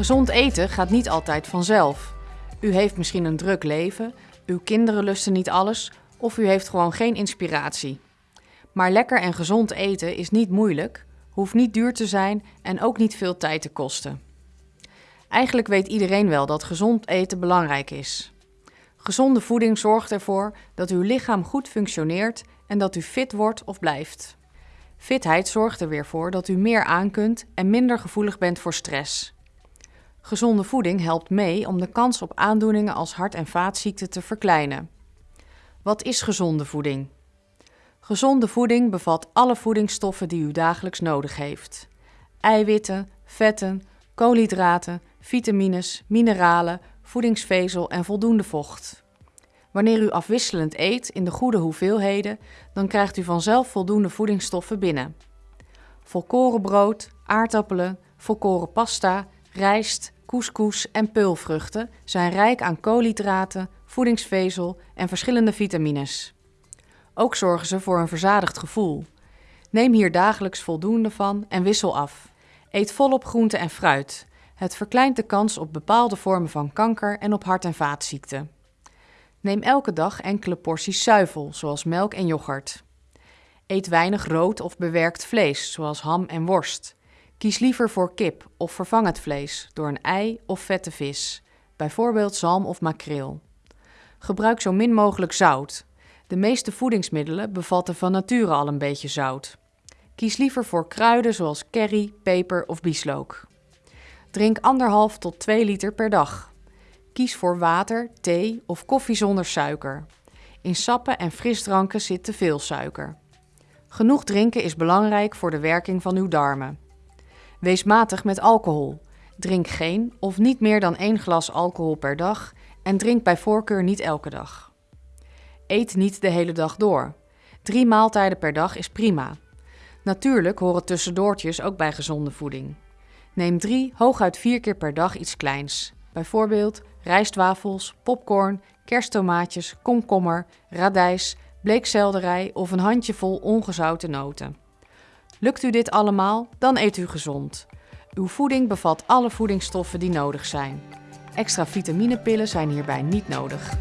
Gezond eten gaat niet altijd vanzelf. U heeft misschien een druk leven, uw kinderen lusten niet alles of u heeft gewoon geen inspiratie. Maar lekker en gezond eten is niet moeilijk, hoeft niet duur te zijn en ook niet veel tijd te kosten. Eigenlijk weet iedereen wel dat gezond eten belangrijk is. Gezonde voeding zorgt ervoor dat uw lichaam goed functioneert en dat u fit wordt of blijft. Fitheid zorgt er weer voor dat u meer aan kunt en minder gevoelig bent voor stress. Gezonde voeding helpt mee om de kans op aandoeningen als hart- en vaatziekten te verkleinen. Wat is gezonde voeding? Gezonde voeding bevat alle voedingsstoffen die u dagelijks nodig heeft: eiwitten, vetten, koolhydraten, vitamines, mineralen, voedingsvezel en voldoende vocht. Wanneer u afwisselend eet in de goede hoeveelheden, dan krijgt u vanzelf voldoende voedingsstoffen binnen. Volkorenbrood, aardappelen, volkoren pasta, rijst, couscous en peulvruchten zijn rijk aan koolhydraten, voedingsvezel en verschillende vitamines. Ook zorgen ze voor een verzadigd gevoel. Neem hier dagelijks voldoende van en wissel af. Eet volop groente en fruit. Het verkleint de kans op bepaalde vormen van kanker en op hart- en vaatziekten. Neem elke dag enkele porties zuivel, zoals melk en yoghurt. Eet weinig rood of bewerkt vlees, zoals ham en worst. Kies liever voor kip of vervang het vlees door een ei of vette vis, bijvoorbeeld zalm of makreel. Gebruik zo min mogelijk zout. De meeste voedingsmiddelen bevatten van nature al een beetje zout. Kies liever voor kruiden zoals curry, peper of bieslook. Drink anderhalf tot 2 liter per dag. Kies voor water, thee of koffie zonder suiker. In sappen en frisdranken zit te veel suiker. Genoeg drinken is belangrijk voor de werking van uw darmen. Wees matig met alcohol. Drink geen of niet meer dan één glas alcohol per dag en drink bij voorkeur niet elke dag. Eet niet de hele dag door. Drie maaltijden per dag is prima. Natuurlijk horen tussendoortjes ook bij gezonde voeding. Neem drie, hooguit vier keer per dag iets kleins. Bijvoorbeeld rijstwafels, popcorn, kersttomaatjes, komkommer, radijs, bleekselderij of een handjevol ongezouten noten. Lukt u dit allemaal, dan eet u gezond. Uw voeding bevat alle voedingsstoffen die nodig zijn. Extra vitaminepillen zijn hierbij niet nodig.